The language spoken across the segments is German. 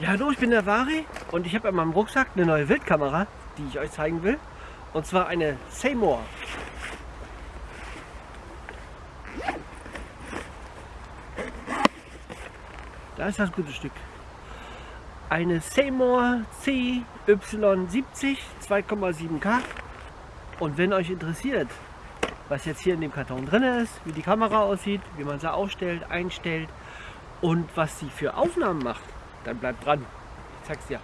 Ja, hallo, ich bin der Vari und ich habe in meinem Rucksack eine neue Wildkamera, die ich euch zeigen will. Und zwar eine Seymour. Da ist das gute Stück. Eine Seymour CY70 2,7K. Und wenn euch interessiert, was jetzt hier in dem Karton drin ist, wie die Kamera aussieht, wie man sie ausstellt, einstellt und was sie für Aufnahmen macht, dann bleibt dran. Ich zeig's dir.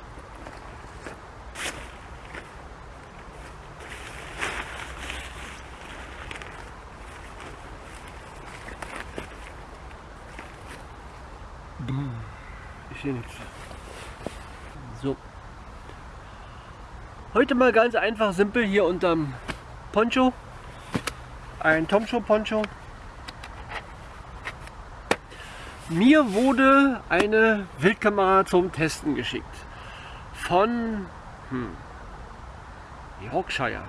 Ich sehe nichts. So. Heute mal ganz einfach, simpel hier unterm Poncho. Ein Tomshow Poncho. Mir wurde eine Wildkamera zum Testen geschickt. Von hm, Yorkshire.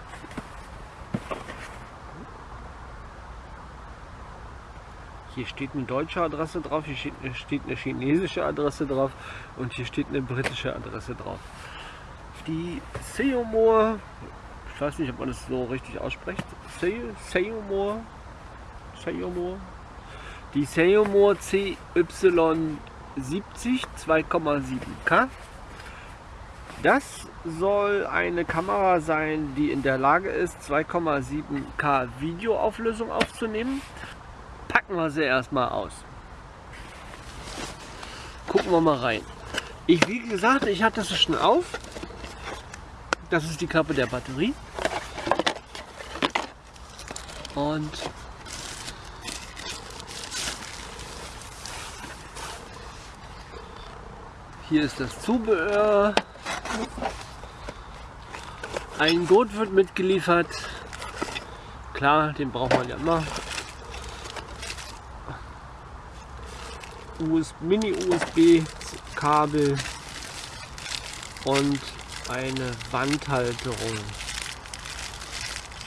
Hier steht eine deutsche Adresse drauf, hier steht eine, steht eine chinesische Adresse drauf und hier steht eine britische Adresse drauf. Die Seymour, ich weiß nicht, ob man das so richtig ausspricht, Seymour, Seymour, die Seymour CY70 2,7K. Das soll eine Kamera sein, die in der Lage ist, 2,7K Videoauflösung aufzunehmen packen wir sie erstmal aus. Gucken wir mal rein. Ich, wie gesagt, ich hatte es schon auf. Das ist die Klappe der Batterie. Und hier ist das Zubehör. Ein Gurt wird mitgeliefert. Klar, den braucht man ja immer. Mini-USB-Kabel und eine Wandhalterung.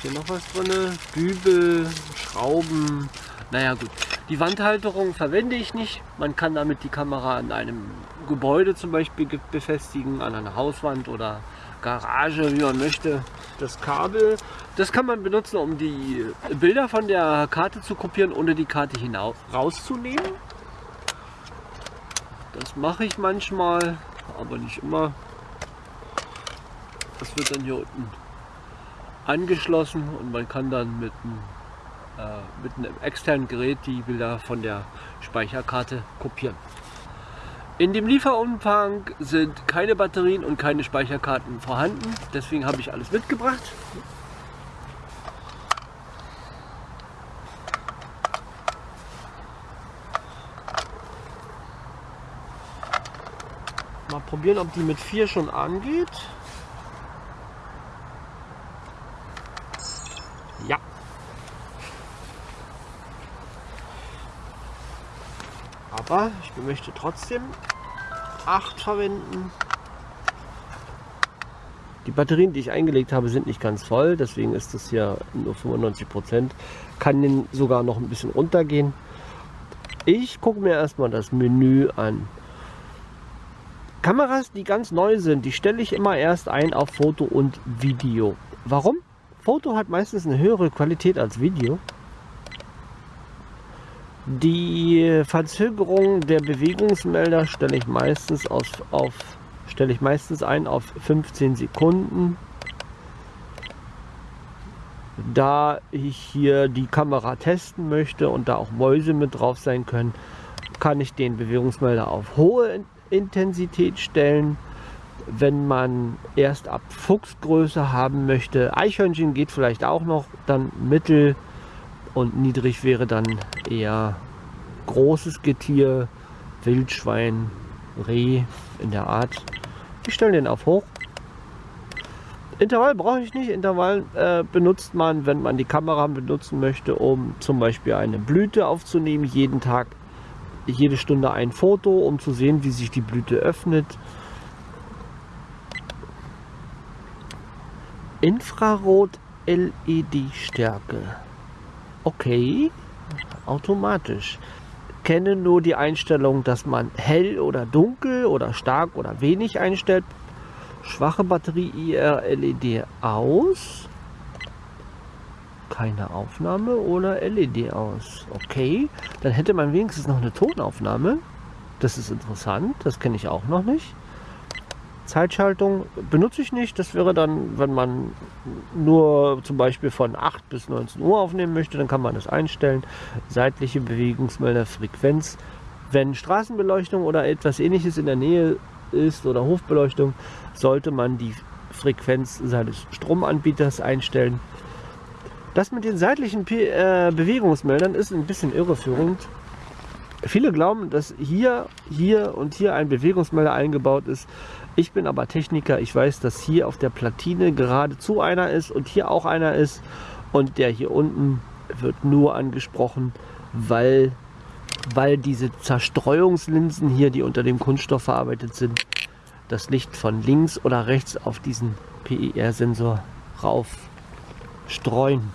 Hier noch was drin? Dübel, Schrauben. Naja gut, die Wandhalterung verwende ich nicht. Man kann damit die Kamera an einem Gebäude zum Beispiel befestigen, an einer Hauswand oder Garage, wie man möchte. Das Kabel, das kann man benutzen, um die Bilder von der Karte zu kopieren, ohne die Karte hinaus rauszunehmen. Das mache ich manchmal, aber nicht immer. Das wird dann hier unten angeschlossen und man kann dann mit einem, mit einem externen Gerät die Bilder von der Speicherkarte kopieren. In dem Lieferumfang sind keine Batterien und keine Speicherkarten vorhanden, deswegen habe ich alles mitgebracht. Mal probieren, ob die mit 4 schon angeht. Ja. Aber ich möchte trotzdem 8 verwenden. Die Batterien, die ich eingelegt habe, sind nicht ganz voll, deswegen ist das hier nur 95 Prozent. Kann den sogar noch ein bisschen runtergehen. Ich gucke mir erstmal das Menü an. Kameras, die ganz neu sind, die stelle ich immer erst ein auf Foto und Video. Warum? Foto hat meistens eine höhere Qualität als Video. Die Verzögerung der Bewegungsmelder stelle ich meistens auf, auf stelle ich meistens ein auf 15 Sekunden. Da ich hier die Kamera testen möchte und da auch Mäuse mit drauf sein können, kann ich den Bewegungsmelder auf hohe Intensität stellen. Wenn man erst ab Fuchsgröße haben möchte, Eichhörnchen geht vielleicht auch noch, dann mittel und niedrig wäre dann eher großes Getier, Wildschwein, Reh in der Art. Ich stelle den auf hoch. Intervall brauche ich nicht. Intervall äh, benutzt man, wenn man die Kamera benutzen möchte, um zum Beispiel eine Blüte aufzunehmen, jeden Tag jede Stunde ein Foto, um zu sehen, wie sich die Blüte öffnet. Infrarot LED Stärke. Okay, automatisch. kenne nur die Einstellung, dass man hell oder dunkel oder stark oder wenig einstellt. Schwache Batterie IR LED aus. Keine Aufnahme oder LED aus. Okay, dann hätte man wenigstens noch eine Tonaufnahme. Das ist interessant, das kenne ich auch noch nicht. Zeitschaltung benutze ich nicht. Das wäre dann, wenn man nur zum Beispiel von 8 bis 19 Uhr aufnehmen möchte, dann kann man das einstellen. Seitliche Bewegungsmelder, Frequenz. Wenn Straßenbeleuchtung oder etwas ähnliches in der Nähe ist oder Hofbeleuchtung, sollte man die Frequenz seines Stromanbieters einstellen. Das mit den seitlichen äh, Bewegungsmeldern ist ein bisschen irreführend. Viele glauben, dass hier, hier und hier ein Bewegungsmelder eingebaut ist. Ich bin aber Techniker. Ich weiß, dass hier auf der Platine geradezu einer ist und hier auch einer ist. Und der hier unten wird nur angesprochen, weil, weil diese Zerstreuungslinsen hier, die unter dem Kunststoff verarbeitet sind, das Licht von links oder rechts auf diesen PIR-Sensor rauf streuen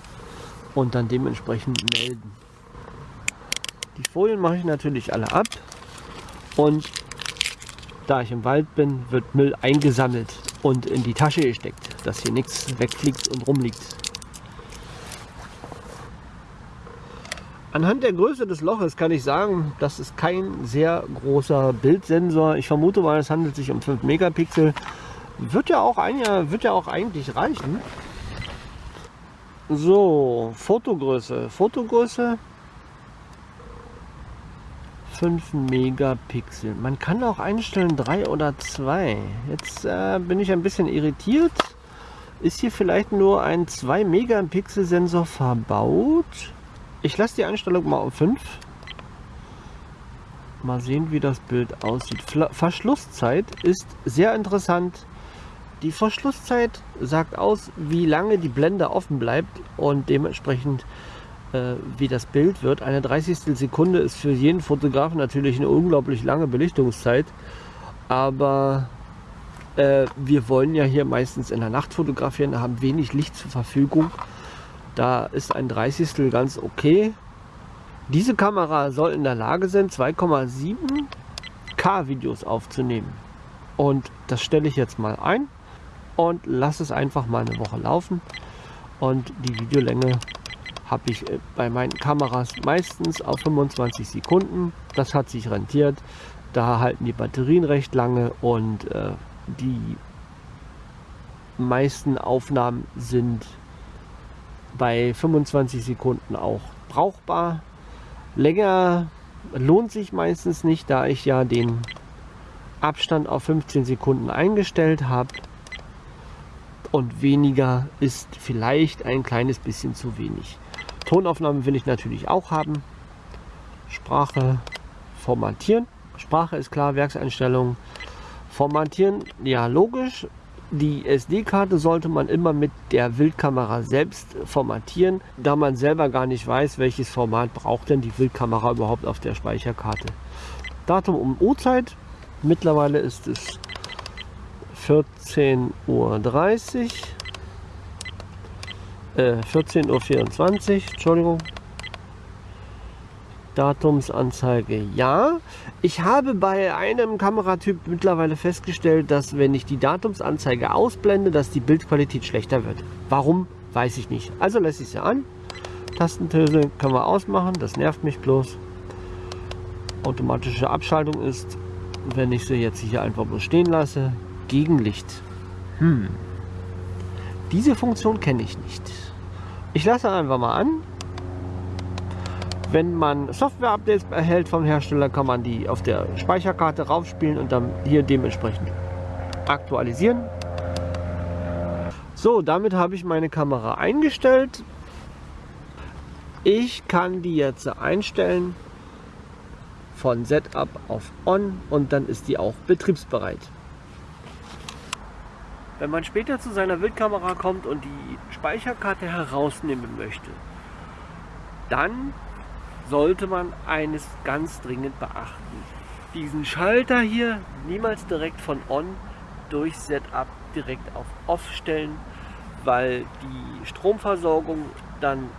und dann dementsprechend melden. Die Folien mache ich natürlich alle ab und da ich im Wald bin, wird Müll eingesammelt und in die Tasche gesteckt, dass hier nichts wegfliegt und rumliegt. Anhand der Größe des Loches kann ich sagen, das ist kein sehr großer Bildsensor. Ich vermute mal, es handelt sich um 5 Megapixel. Wird ja auch, ein, wird ja auch eigentlich reichen. So, Fotogröße. Fotogröße 5 Megapixel. Man kann auch einstellen 3 oder 2. Jetzt äh, bin ich ein bisschen irritiert. Ist hier vielleicht nur ein 2 Megapixel Sensor verbaut? Ich lasse die Einstellung mal auf 5. Mal sehen, wie das Bild aussieht. Verschlusszeit ist sehr interessant. Die Verschlusszeit sagt aus, wie lange die Blende offen bleibt und dementsprechend wie das Bild wird. Eine 30. Sekunde ist für jeden Fotografen natürlich eine unglaublich lange Belichtungszeit, aber äh, wir wollen ja hier meistens in der Nacht fotografieren, haben wenig Licht zur Verfügung. Da ist ein 30. ganz okay. Diese Kamera soll in der Lage sein, 2,7 K Videos aufzunehmen. Und das stelle ich jetzt mal ein und lasse es einfach mal eine Woche laufen. Und die Videolänge habe ich äh, bei meinen Kameras meistens auf 25 Sekunden. Das hat sich rentiert. Da halten die Batterien recht lange und äh, die meisten Aufnahmen sind bei 25 Sekunden auch brauchbar. Länger lohnt sich meistens nicht, da ich ja den Abstand auf 15 Sekunden eingestellt habe. Und weniger ist vielleicht ein kleines bisschen zu wenig. Tonaufnahme will ich natürlich auch haben. Sprache formatieren. Sprache ist klar, Werkseinstellungen. Formatieren, ja logisch. Die SD-Karte sollte man immer mit der Wildkamera selbst formatieren, da man selber gar nicht weiß, welches Format braucht denn die Wildkamera überhaupt auf der Speicherkarte. Datum und Uhrzeit. Mittlerweile ist es 14.30 Uhr. 14.24 Uhr, Entschuldigung. Datumsanzeige ja. Ich habe bei einem Kameratyp mittlerweile festgestellt, dass wenn ich die Datumsanzeige ausblende, dass die Bildqualität schlechter wird. Warum, weiß ich nicht. Also lasse ich sie an. Tastentöne können wir ausmachen, das nervt mich bloß. Automatische Abschaltung ist, wenn ich sie jetzt hier einfach bloß stehen lasse, Gegenlicht. Hm. Diese Funktion kenne ich nicht. Ich lasse einfach mal an. Wenn man Software-Updates erhält vom Hersteller, kann man die auf der Speicherkarte raufspielen und dann hier dementsprechend aktualisieren. So, damit habe ich meine Kamera eingestellt. Ich kann die jetzt einstellen von Setup auf On und dann ist die auch betriebsbereit. Wenn man später zu seiner Wildkamera kommt und die Speicherkarte herausnehmen möchte, dann sollte man eines ganz dringend beachten. Diesen Schalter hier niemals direkt von On durch Setup direkt auf Off stellen, weil die Stromversorgung dann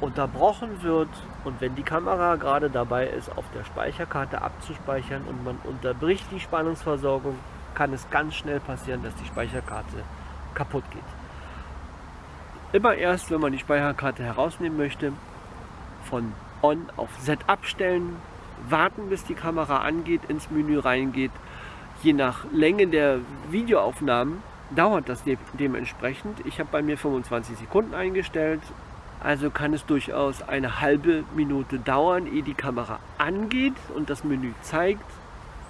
unterbrochen wird und wenn die Kamera gerade dabei ist, auf der Speicherkarte abzuspeichern und man unterbricht die Spannungsversorgung, kann es ganz schnell passieren, dass die Speicherkarte kaputt geht. Immer erst, wenn man die Speicherkarte herausnehmen möchte, von On auf Set abstellen, warten, bis die Kamera angeht, ins Menü reingeht. Je nach Länge der Videoaufnahmen dauert das de dementsprechend. Ich habe bei mir 25 Sekunden eingestellt, also kann es durchaus eine halbe Minute dauern, ehe die Kamera angeht und das Menü zeigt.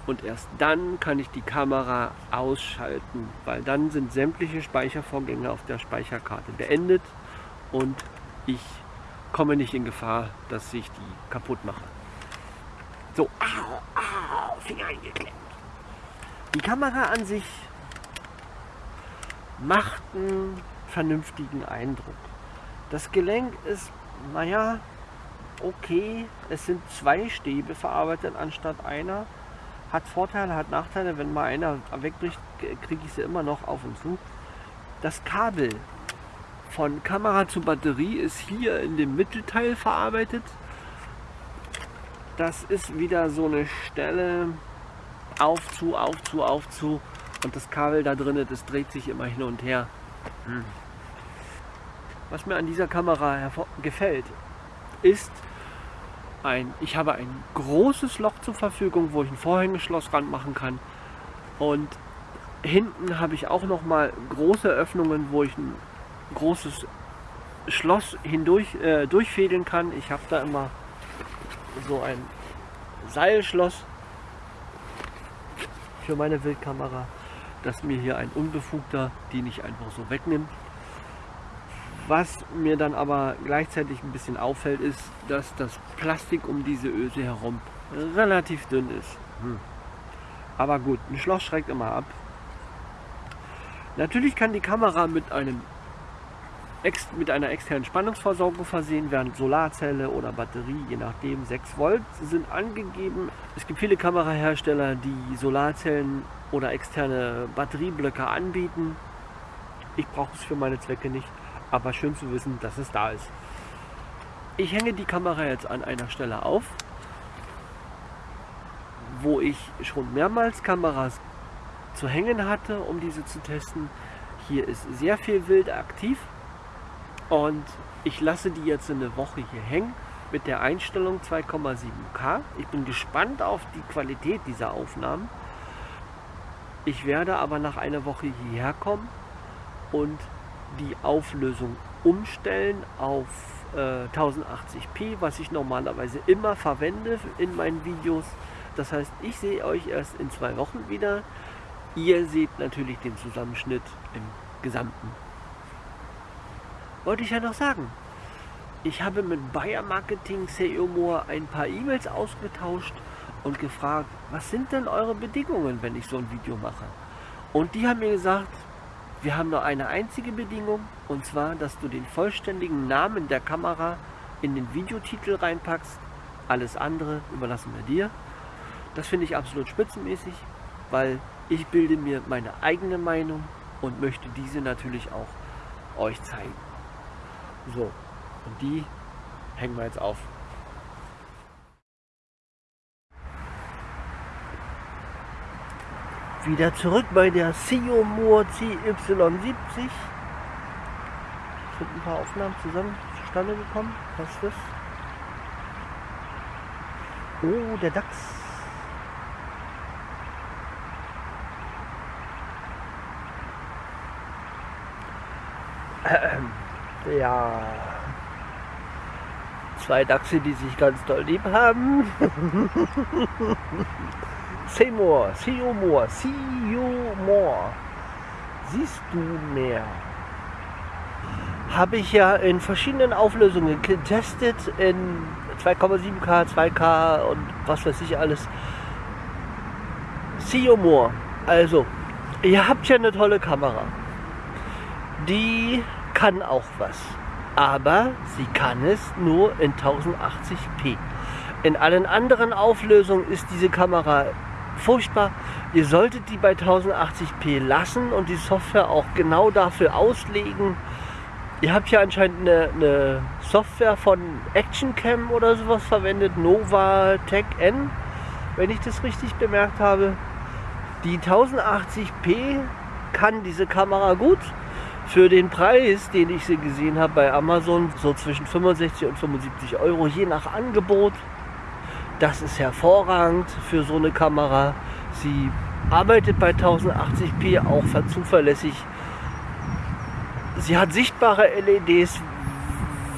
Und erst dann kann ich die Kamera ausschalten, weil dann sind sämtliche Speichervorgänge auf der Speicherkarte beendet und ich komme nicht in Gefahr, dass ich die kaputt mache. So, au, au, Finger eingeklemmt. Die Kamera an sich macht einen vernünftigen Eindruck. Das Gelenk ist, naja, okay. Es sind zwei Stäbe verarbeitet anstatt einer. Hat Vorteile, hat Nachteile. Wenn mal einer wegbricht, kriege ich sie immer noch auf und zu. Das Kabel von Kamera zu Batterie ist hier in dem Mittelteil verarbeitet. Das ist wieder so eine Stelle auf zu, auf zu, auf zu und das Kabel da drin, das dreht sich immer hin und her. Hm. Was mir an dieser Kamera gefällt, ist ein, ich habe ein großes Loch zur Verfügung, wo ich ein Vorhängeschloss ranmachen kann. Und hinten habe ich auch noch mal große Öffnungen, wo ich ein großes Schloss hindurch äh, durchfädeln kann. Ich habe da immer so ein Seilschloss für meine Wildkamera, dass mir hier ein Unbefugter die nicht einfach so wegnimmt. Was mir dann aber gleichzeitig ein bisschen auffällt, ist, dass das Plastik um diese Öse herum relativ dünn ist. Hm. Aber gut, ein Schloss schreckt immer ab. Natürlich kann die Kamera mit, einem, mit einer externen Spannungsversorgung versehen werden. Solarzelle oder Batterie, je nachdem. 6 Volt sind angegeben. Es gibt viele Kamerahersteller, die Solarzellen oder externe Batterieblöcke anbieten. Ich brauche es für meine Zwecke nicht aber schön zu wissen, dass es da ist. Ich hänge die Kamera jetzt an einer Stelle auf, wo ich schon mehrmals Kameras zu hängen hatte, um diese zu testen. Hier ist sehr viel Wild aktiv und ich lasse die jetzt eine Woche hier hängen mit der Einstellung 2,7K. Ich bin gespannt auf die Qualität dieser Aufnahmen. Ich werde aber nach einer Woche hierher kommen und die Auflösung umstellen auf äh, 1080p, was ich normalerweise immer verwende in meinen Videos. Das heißt, ich sehe euch erst in zwei Wochen wieder. Ihr seht natürlich den Zusammenschnitt im Gesamten. Wollte ich ja noch sagen. Ich habe mit Bayer Marketing CEO Moore ein paar E-Mails ausgetauscht und gefragt, was sind denn eure Bedingungen, wenn ich so ein Video mache? Und die haben mir gesagt, wir haben nur eine einzige Bedingung und zwar, dass du den vollständigen Namen der Kamera in den Videotitel reinpackst. Alles andere überlassen wir dir. Das finde ich absolut spitzenmäßig, weil ich bilde mir meine eigene Meinung und möchte diese natürlich auch euch zeigen. So, und die hängen wir jetzt auf. Wieder zurück bei der Siomur CY70. Sind ein paar Aufnahmen zusammen zustande gekommen. Was ist das? Oh, der Dachs. Ja. Zwei Dachse, die sich ganz doll lieb haben. Seymour, Seymour, Seymour. Siehst du mehr? Habe ich ja in verschiedenen Auflösungen getestet, in 2,7K, 2K und was weiß ich alles. Seymour. Also, ihr habt ja eine tolle Kamera. Die kann auch was. Aber sie kann es nur in 1080p. In allen anderen Auflösungen ist diese Kamera furchtbar. Ihr solltet die bei 1080p lassen und die Software auch genau dafür auslegen. Ihr habt hier anscheinend eine, eine Software von ActionCam oder sowas verwendet, Nova Tech N, wenn ich das richtig bemerkt habe. Die 1080p kann diese Kamera gut. Für den Preis, den ich sie gesehen habe bei Amazon, so zwischen 65 und 75 Euro, je nach Angebot. Das ist hervorragend für so eine Kamera. Sie arbeitet bei 1080p auch zuverlässig. Sie hat sichtbare LEDs,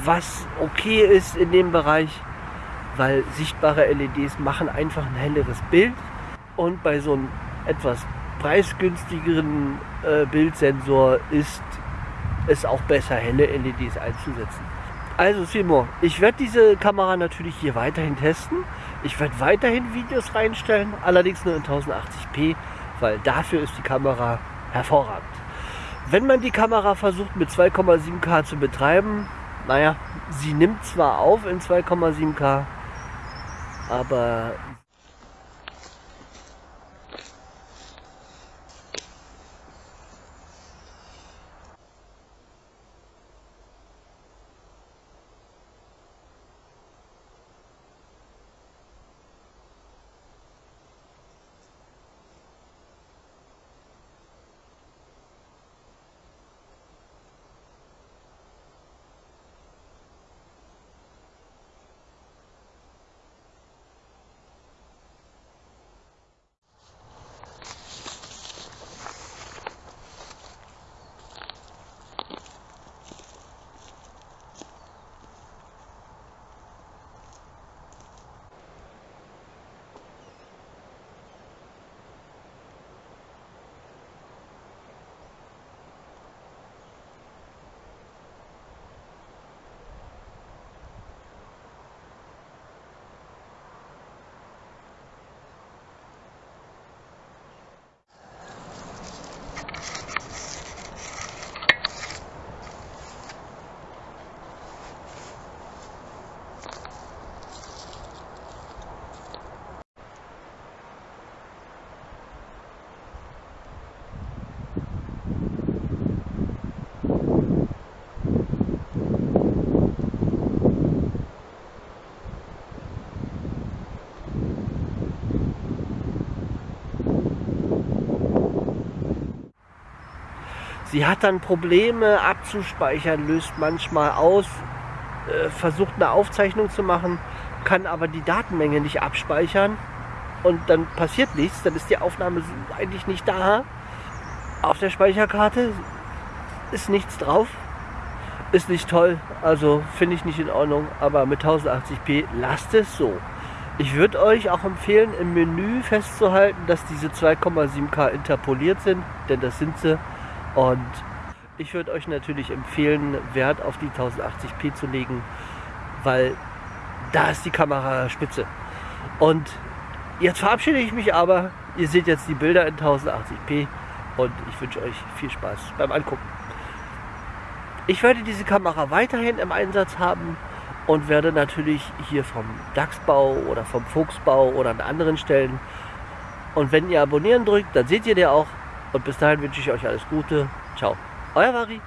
was okay ist in dem Bereich, weil sichtbare LEDs machen einfach ein helleres Bild. Und bei so einem etwas preisgünstigeren äh, Bildsensor ist es auch besser, helle LEDs einzusetzen. Also Simon, ich werde diese Kamera natürlich hier weiterhin testen. Ich werde weiterhin Videos reinstellen, allerdings nur in 1080p, weil dafür ist die Kamera hervorragend. Wenn man die Kamera versucht mit 2,7K zu betreiben, naja, sie nimmt zwar auf in 2,7K, aber Sie hat dann Probleme abzuspeichern, löst manchmal aus, äh, versucht eine Aufzeichnung zu machen, kann aber die Datenmenge nicht abspeichern und dann passiert nichts, dann ist die Aufnahme eigentlich nicht da. Auf der Speicherkarte ist nichts drauf, ist nicht toll, also finde ich nicht in Ordnung, aber mit 1080p lasst es so. Ich würde euch auch empfehlen, im Menü festzuhalten, dass diese 2,7K interpoliert sind, denn das sind sie. Und ich würde euch natürlich empfehlen, Wert auf die 1080p zu legen, weil da ist die Kamera spitze. Und jetzt verabschiede ich mich aber. Ihr seht jetzt die Bilder in 1080p und ich wünsche euch viel Spaß beim Angucken. Ich werde diese Kamera weiterhin im Einsatz haben und werde natürlich hier vom Dachsbau oder vom Fuchsbau oder an anderen Stellen. Und wenn ihr abonnieren drückt, dann seht ihr der auch und bis dahin wünsche ich euch alles Gute. Ciao. Euer Vari.